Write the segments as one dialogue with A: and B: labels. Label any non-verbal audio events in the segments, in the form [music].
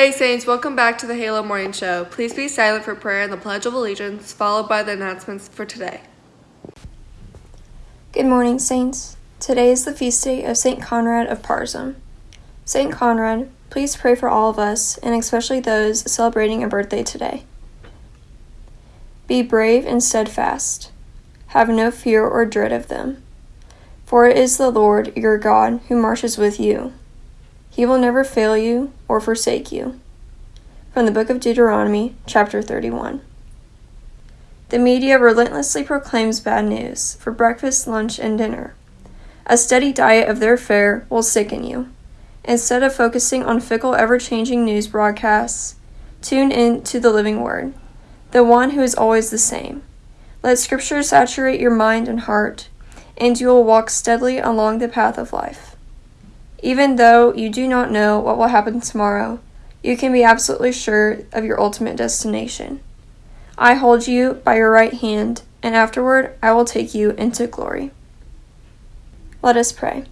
A: Hey Saints, welcome back to the Halo Morning Show. Please be silent for prayer and the Pledge of Allegiance, followed by the announcements for today.
B: Good morning, Saints. Today is the feast day of St. Conrad of Parzham. St. Conrad, please pray for all of us, and especially those celebrating a birthday today. Be brave and steadfast. Have no fear or dread of them. For it is the Lord your God who marches with you. He will never fail you or forsake you. From the book of Deuteronomy, chapter 31. The media relentlessly proclaims bad news for breakfast, lunch, and dinner. A steady diet of their fare will sicken you. Instead of focusing on fickle, ever changing news broadcasts, tune in to the living word, the one who is always the same. Let Scripture saturate your mind and heart, and you will walk steadily along the path of life. Even though you do not know what will happen tomorrow, you can be absolutely sure of your ultimate destination. I hold you by your right hand, and afterward I will take you into glory. Let us pray.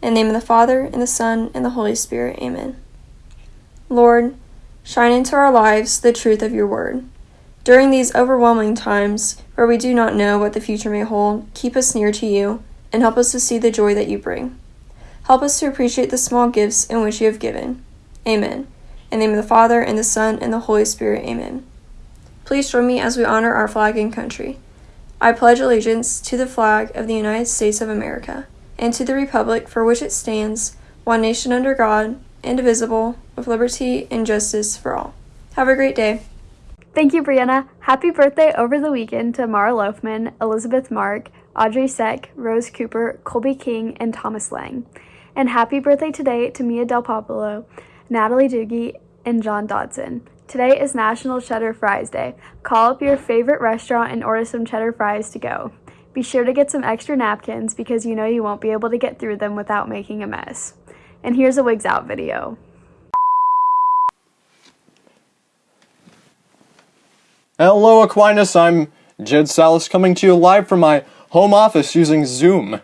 B: In the name of the Father, and the Son, and the Holy Spirit, amen. Lord, shine into our lives the truth of your word. During these overwhelming times where we do not know what the future may hold, keep us near to you and help us to see the joy that you bring. Help us to appreciate the small gifts in which you have given. Amen. In the name of the Father, and the Son, and the Holy Spirit, amen. Please join me as we honor our flag and country. I pledge allegiance to the flag of the United States of America and to the republic for which it stands, one nation under God, indivisible, with liberty and justice for all. Have a great day.
C: Thank you, Brianna. Happy birthday over the weekend to Mara Loafman, Elizabeth Mark, Audrey Seck, Rose Cooper, Colby King, and Thomas Lang. And happy birthday today to Mia Del Popolo, Natalie Doogie, and John Dodson. Today is National Cheddar Fries Day. Call up your favorite restaurant and order some cheddar fries to go. Be sure to get some extra napkins because you know you won't be able to get through them without making a mess. And here's a Wigs Out video.
D: Hello, Aquinas. I'm Jed Salas coming to you live from my home office using Zoom.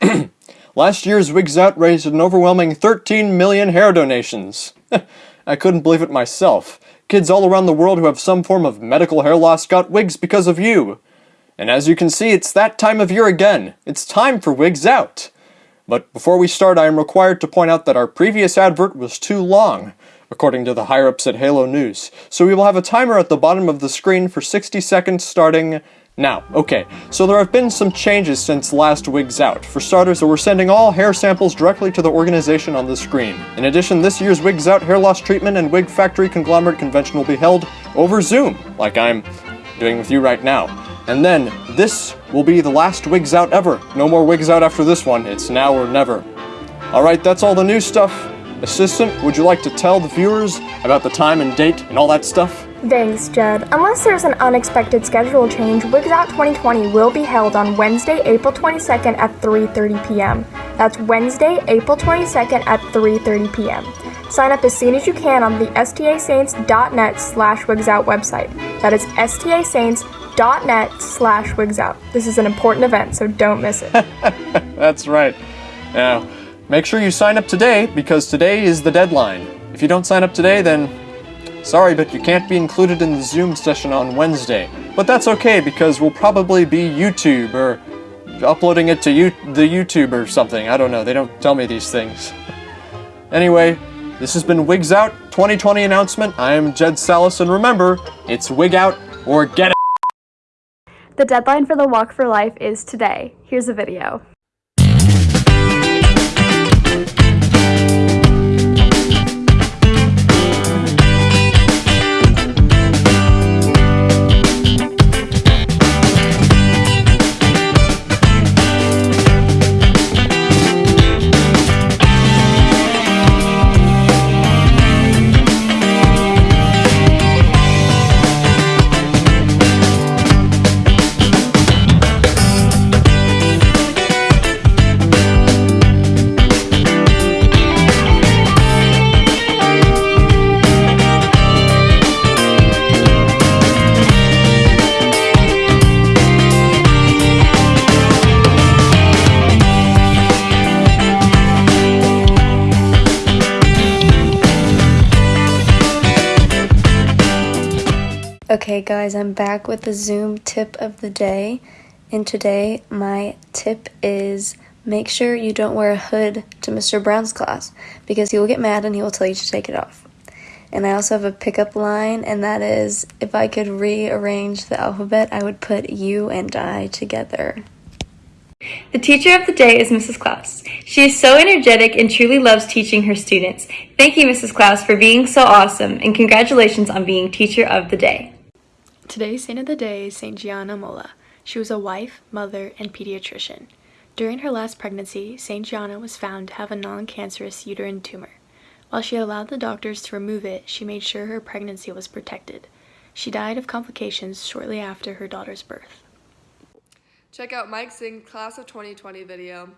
D: [clears throat] Last year's Wigs Out raised an overwhelming 13 million hair donations. [laughs] I couldn't believe it myself. Kids all around the world who have some form of medical hair loss got wigs because of you. And as you can see, it's that time of year again. It's time for Wigs Out. But before we start, I am required to point out that our previous advert was too long according to the higher-ups at Halo News. So we will have a timer at the bottom of the screen for 60 seconds starting now. Okay, so there have been some changes since last Wigs Out. For starters, we're sending all hair samples directly to the organization on the screen. In addition, this year's Wigs Out hair loss treatment and wig factory conglomerate convention will be held over Zoom, like I'm doing with you right now. And then, this will be the last Wigs Out ever. No more Wigs Out after this one. It's now or never. Alright, that's all the new stuff. Assistant, would you like to tell the viewers about the time and date and all that stuff?
E: Thanks, Jed. Unless there's an unexpected schedule change, Wigs Out 2020 will be held on Wednesday, April 22nd at 3.30 p.m. That's Wednesday, April 22nd at 3.30 p.m. Sign up as soon as you can on the stasaints.net slash wigsout website. That is stasaints.net slash wigsout. This is an important event, so don't miss it. [laughs]
D: That's right. Now, Make sure you sign up today, because today is the deadline. If you don't sign up today, then sorry, but you can't be included in the Zoom session on Wednesday. But that's okay, because we'll probably be YouTube, or uploading it to you the YouTube or something. I don't know, they don't tell me these things. anyway, this has been Wigs Out 2020 announcement. I am Jed Salas, and remember, it's Wig Out or get it!
C: The deadline for the Walk for Life is today. Here's a video.
F: Okay, guys, I'm back with the Zoom tip of the day. And today, my tip is make sure you don't wear a hood to Mr. Brown's class because he will get mad and he will tell you to take it off. And I also have a pickup line, and that is if I could rearrange the alphabet, I would put you and I together.
G: The teacher of the day is Mrs. Klaus. She is so energetic and truly loves teaching her students. Thank you, Mrs. Klaus, for being so awesome, and congratulations on being teacher of the day.
H: Today's saint of the day is Saint Gianna Molla. She was a wife, mother, and pediatrician. During her last pregnancy, Saint Gianna was found to have a non-cancerous uterine tumor. While she allowed the doctors to remove it, she made sure her pregnancy was protected. She died of complications shortly after her daughter's birth.
A: Check out Mike's Zing Class of 2020 video.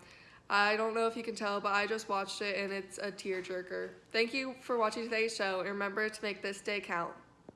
A: I don't know if you can tell, but I just watched it and it's a tearjerker. Thank you for watching today's show and remember to make this day count.